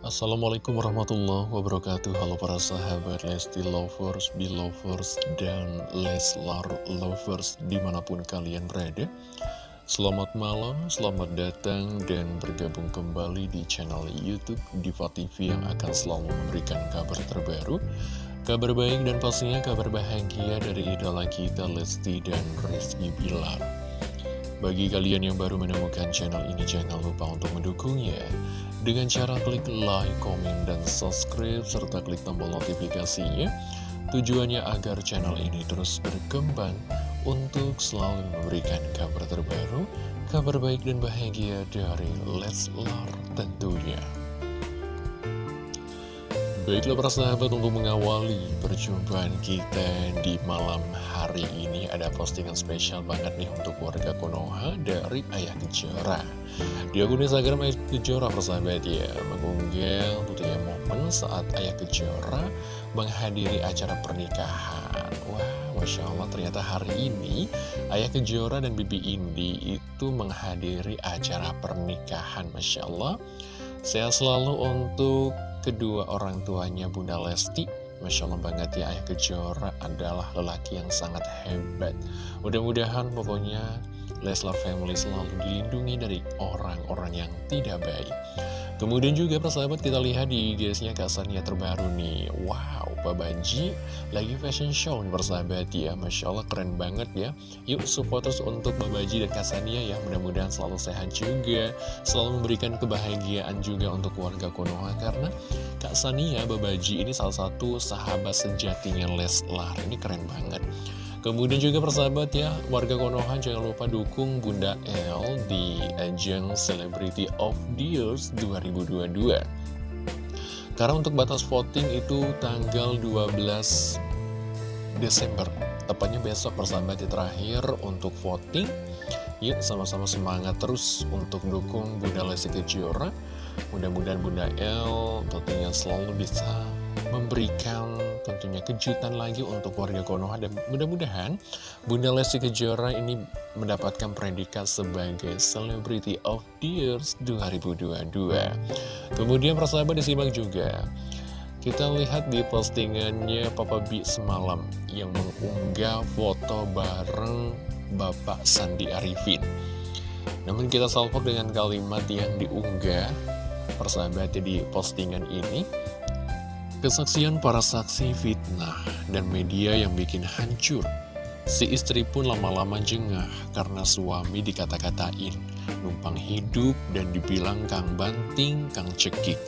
Assalamualaikum warahmatullahi wabarakatuh. Halo para sahabat Lesti Lovers, Belovers, dan Leslar Lovers di mana pun kalian berada. Selamat malam, selamat datang dan bergabung kembali di channel Youtube Diva TV yang akan selalu memberikan kabar terbaru. Kabar baik dan pastinya kabar bahagia dari idola kita Lesti dan Rizky Bilar bagi kalian yang baru menemukan channel ini, jangan lupa untuk mendukungnya dengan cara klik like, komen, dan subscribe, serta klik tombol notifikasinya. Tujuannya agar channel ini terus berkembang untuk selalu memberikan kabar terbaru, kabar baik dan bahagia dari Leslar tentunya. Baiklah para sahabat untuk mengawali perjumpaan kita di malam hari ini ada postingan spesial banget nih untuk warga Konoha dari Ayah Kejora. Di akun Instagram Ayah Kejora persahabat ya mengunggah tentunya momen saat Ayah Kejora menghadiri acara pernikahan. Wah Masya Allah ternyata hari ini Ayah Kejora dan Bibi Indi itu menghadiri acara pernikahan Masya Allah. Sehat selalu untuk kedua orang tuanya Bunda Lesti Masya Allah banget ya Ayah Kejora adalah lelaki yang sangat hebat. Mudah-mudahan pokoknya Leslar Family selalu dilindungi dari orang-orang yang tidak baik. Kemudian juga persahabat kita lihat di IG-nya Kasania terbaru nih. Wow, Pak Banji lagi fashion show nih persahabat ya. Masya Allah keren banget ya. Yuk support terus untuk Pak Banji dan Kasania ya. Mudah-mudahan selalu sehat juga. Selalu memberikan kebahagiaan juga untuk warga Konoha Karena Kak Sania Babaji ini salah satu sahabat sejatinya Leslar. Ini keren banget. Kemudian juga persahabat ya, warga Konoha jangan lupa dukung Bunda L di ajang Celebrity of the Years 2022. Karena untuk batas voting itu tanggal 12 Desember. Tepatnya besok persahabat ya terakhir untuk voting. Yuk sama-sama semangat terus untuk dukung Bunda Lesti Kejora. Mudah-mudahan Bunda L tentunya selalu bisa memberikan tentunya kejutan lagi untuk warga Konoha dan mudah-mudahan Bunda Lesti Kejora ini mendapatkan predikat sebagai Celebrity of the Years 2022 kemudian persahabat disimak juga. Kita lihat di postingannya Papa B semalam yang mengunggah foto bareng Bapak Sandi Arifin. Namun kita salpok dengan kalimat yang diunggah persahabatnya di postingan ini Kesaksian para saksi fitnah dan media yang bikin hancur. Si istri pun lama-lama jengah karena suami dikata-katain, numpang hidup dan dibilang kang banting, kang cekik.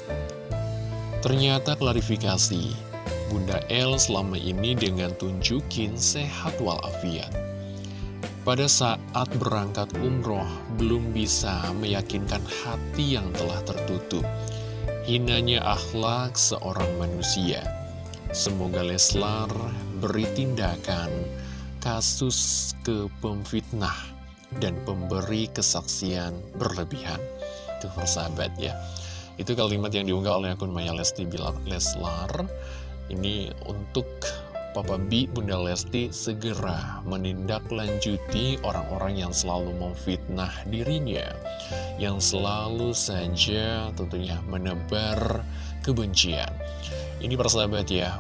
Ternyata klarifikasi, Bunda El selama ini dengan tunjukin sehat walafiat. Pada saat berangkat umroh, belum bisa meyakinkan hati yang telah tertutup hinanya akhlak seorang manusia. Semoga Leslar beri tindakan kasus ke pemfitnah dan pemberi kesaksian berlebihan. Itu persahabat ya. Itu kalimat yang diunggah oleh akun Maya Lesti Bilar Leslar. Ini untuk Papa B, Bunda Lesti segera menindaklanjuti orang-orang yang selalu memfitnah dirinya, yang selalu saja tentunya menebar kebencian. Ini persahabat ya,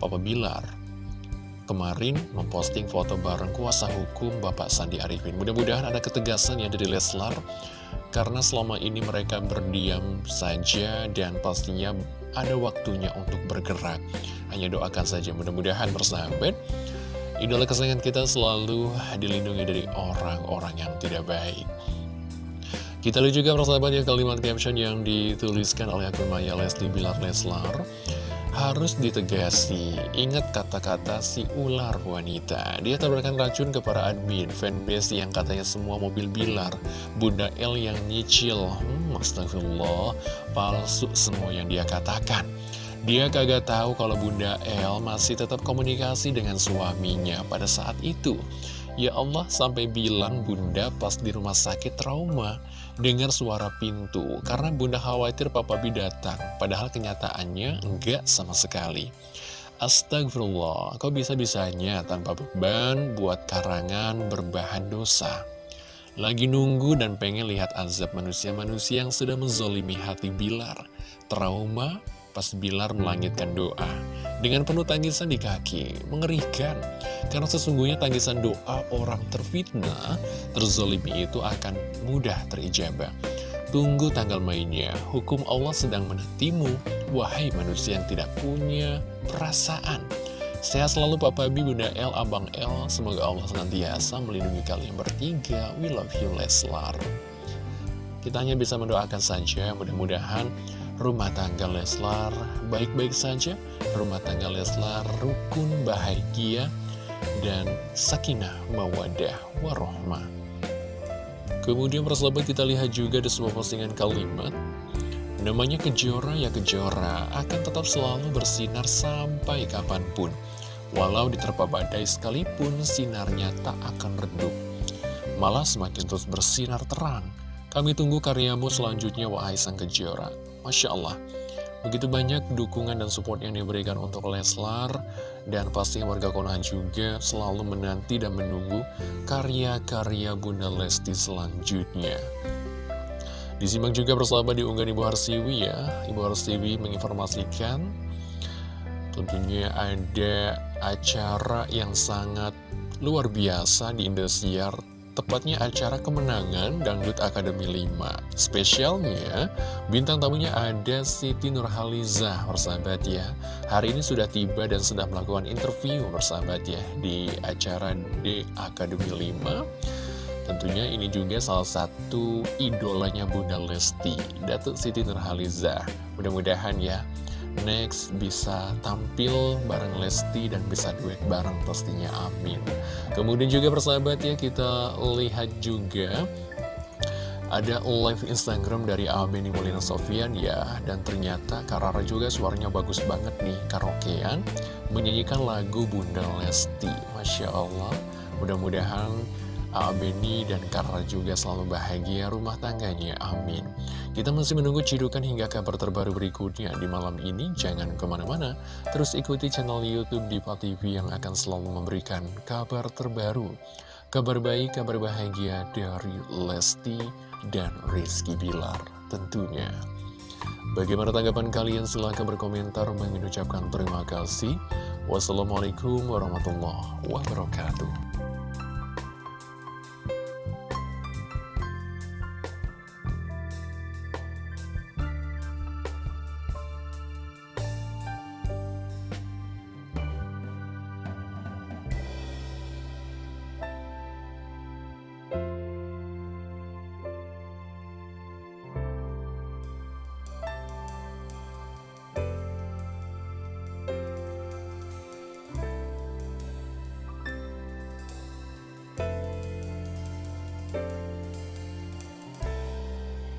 Papa Bilar kemarin memposting foto bareng kuasa hukum Bapak Sandi Arifin. Mudah-mudahan ada ketegasan ya dari Leslar, karena selama ini mereka berdiam saja dan pastinya ada waktunya untuk bergerak. Hanya doakan saja mudah-mudahan bersahabat. Idola kesayangan kita selalu dilindungi dari orang-orang yang tidak baik. Kita lihat juga persahabat ya kalimat caption yang dituliskan oleh akun Maya Leslie Bilar Leslar harus ditegasi. Ingat kata-kata si ular wanita. Dia tabrakan racun ke para admin, fanbase yang katanya semua mobil Bilar, Bunda L yang nyicil. Hmm, astagfirullah, palsu semua yang dia katakan. Dia kagak tahu kalau Bunda L masih tetap komunikasi dengan suaminya pada saat itu. Ya Allah sampai bilang bunda pas di rumah sakit trauma Dengar suara pintu Karena bunda khawatir papa bi datang. Padahal kenyataannya enggak sama sekali. Astagfirullah Kok bisa-bisanya tanpa beban buat karangan berbahan dosa? Lagi nunggu dan pengen lihat azab manusia-manusia yang sudah menzolimi hati Bilar. Trauma pas Bilar melangitkan doa. Dengan penuh tangisan di kaki, mengerikan. Karena sesungguhnya tangisan doa orang terfitnah, terzolimi itu akan mudah terijabah. Tunggu tanggal mainnya, hukum Allah sedang menantimu, wahai manusia yang tidak punya perasaan. Sehat selalu Papa Bi, Bunda El, Abang El, semoga Allah senantiasa melindungi kalian bertiga. We love you Leslar. Kita hanya bisa mendoakan saja, mudah-mudahan rumah tangga Leslar baik-baik saja, rumah tangga Leslar rukun bahagia, dan sakinah mawadah warohmah. Kemudian persahabat kita lihat juga di sebuah postingan kalimat Namanya Kejora ya Kejora akan tetap selalu bersinar sampai kapan pun. Walau diterpa badai sekalipun sinarnya tak akan redup. Malah semakin terus bersinar terang Kami tunggu karyamu selanjutnya wahai sang Kejora Masya Allah. Begitu banyak dukungan dan support yang diberikan untuk Leslar Dan pasti warga Konoha juga selalu menanti dan menunggu karya-karya Bunda Lesti selanjutnya. Disimak juga bersama di unggahan Ibu Harsiwi ya. Ibu Harsiwi menginformasikan Tentunya ada acara yang sangat luar biasa di Indosiar tepatnya acara kemenangan Dangdut Akademi 5. Spesialnya, bintang tamunya ada Siti Nurhaliza, persahabat ya. Hari ini sudah tiba dan sudah melakukan interview, persahabat ya, di acara di Akademi 5. Tentunya ini juga salah satu idolanya Bunda Lesti, Datuk Siti Nurhaliza. Mudah-mudahan ya, next bisa tampil bareng Lesti dan bisa duet bareng pastinya amin. Kemudian juga persahabat ya kita lihat juga ada live Instagram dari Abeni Molina Sofian ya. Dan ternyata Karara juga suaranya bagus banget nih karaokean Menyanyikan lagu Bunda Lesti. Masya Allah. Mudah-mudahan Abeni dan Karla juga selalu bahagia rumah tangganya, amin. Kita masih menunggu cidukan hingga kabar terbaru berikutnya di malam ini. Jangan ke mana-mana, terus ikuti channel Youtube Diva TV yang akan selalu memberikan kabar terbaru. Kabar baik, kabar bahagia dari Lesti dan Rizky Bilar tentunya. Bagaimana tanggapan kalian? Silahkan berkomentar mengucapkan terima kasih. Wassalamualaikum warahmatullahi wabarakatuh.